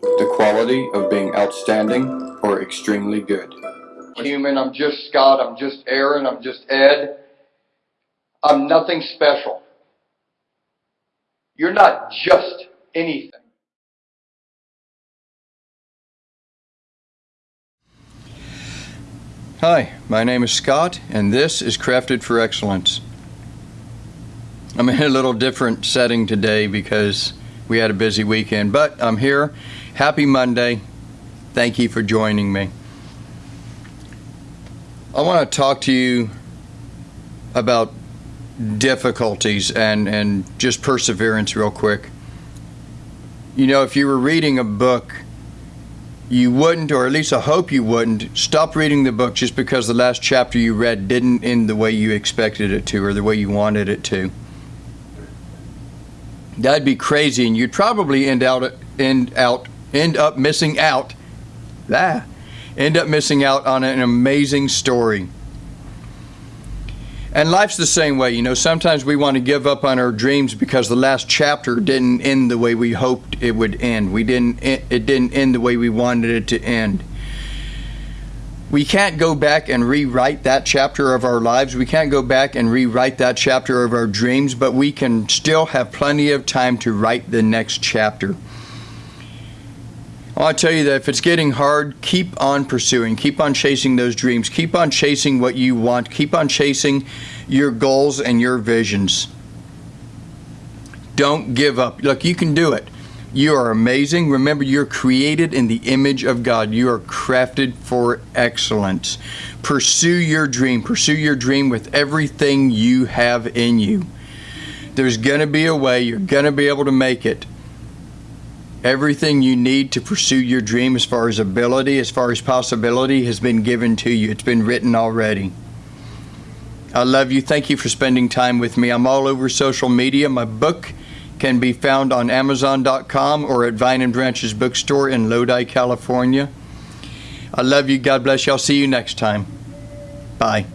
The quality of being outstanding or extremely good. Human, I'm just Scott, I'm just Aaron, I'm just Ed. I'm nothing special. You're not just anything. Hi, my name is Scott, and this is Crafted for Excellence. I'm in a little different setting today because we had a busy weekend, but I'm here. Happy Monday. Thank you for joining me. I want to talk to you about difficulties and, and just perseverance real quick. You know, if you were reading a book you wouldn't, or at least I hope you wouldn't, stop reading the book just because the last chapter you read didn't end the way you expected it to or the way you wanted it to. That'd be crazy, and you'd probably end out end out end up missing out. Ah, end up missing out on an amazing story. And life's the same way. You know, sometimes we want to give up on our dreams because the last chapter didn't end the way we hoped it would end. We didn't it didn't end the way we wanted it to end. We can't go back and rewrite that chapter of our lives. We can't go back and rewrite that chapter of our dreams, but we can still have plenty of time to write the next chapter. I want to tell you that if it's getting hard, keep on pursuing, keep on chasing those dreams, keep on chasing what you want, keep on chasing your goals and your visions. Don't give up. Look, you can do it. You are amazing. Remember, you're created in the image of God. You are crafted for excellence. Pursue your dream. Pursue your dream with everything you have in you. There's going to be a way. You're going to be able to make it. Everything you need to pursue your dream as far as ability, as far as possibility, has been given to you. It's been written already. I love you. Thank you for spending time with me. I'm all over social media. My book can be found on Amazon.com or at Vine and Branches Bookstore in Lodi, California. I love you. God bless you. I'll see you next time. Bye.